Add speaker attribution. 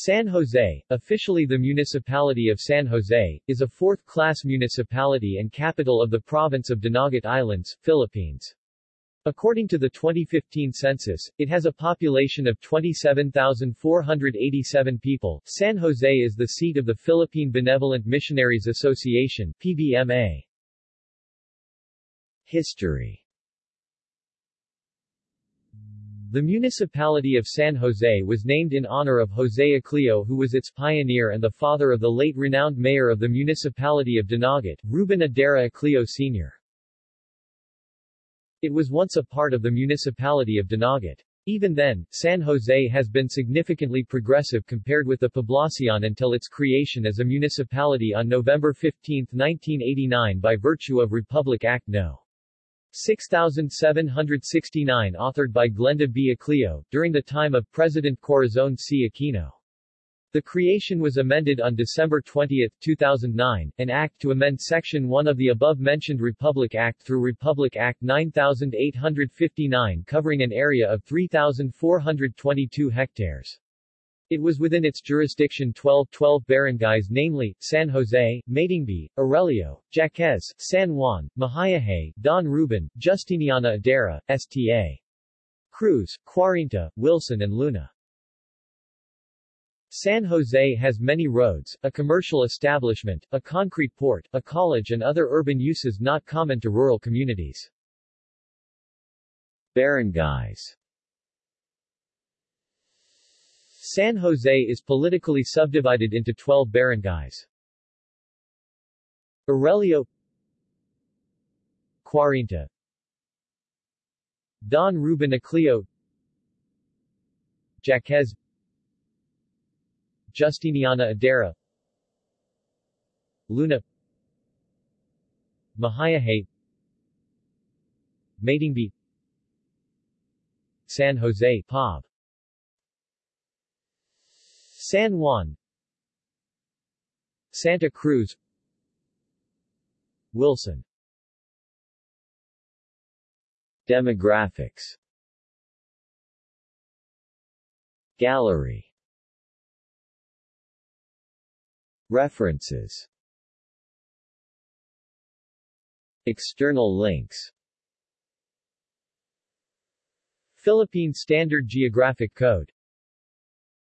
Speaker 1: San Jose, officially the Municipality of San Jose, is a fourth-class municipality and capital of the province of Dinagat Islands, Philippines. According to the 2015 census, it has a population of 27,487 people. San Jose is the seat of the Philippine Benevolent Missionaries Association PBMA. History the municipality of San Jose was named in honor of Jose Ecleo who was its pioneer and the father of the late renowned mayor of the municipality of Dinagat, Ruben Edera Ecleo Sr. It was once a part of the municipality of Dinagat. Even then, San Jose has been significantly progressive compared with the Poblacion until its creation as a municipality on November 15, 1989 by virtue of Republic Act No. 6769 authored by Glenda B. Ecleo, during the time of President Corazon C. Aquino. The creation was amended on December 20, 2009, an act to amend Section 1 of the above-mentioned Republic Act through Republic Act 9859 covering an area of 3,422 hectares. It was within its jurisdiction 12 12 barangays namely, San Jose, Matingbi, Aurelio, Jaquez, San Juan, Mahayahay, Don Ruben, Justiniana Edera, Sta. Cruz, Quarenta, Wilson and Luna. San Jose has many roads, a commercial establishment, a concrete port, a college and other urban uses not common to rural communities. Barangays San Jose is politically subdivided into 12 barangays. Aurelio Quarenta Don Ruben Ecleo Jaquez Justiniana Edera Luna Mahayahay Matingbi San Jose Pob San Juan Santa Cruz Wilson. Demographics. Gallery. References. External links. Philippine Standard Geographic Code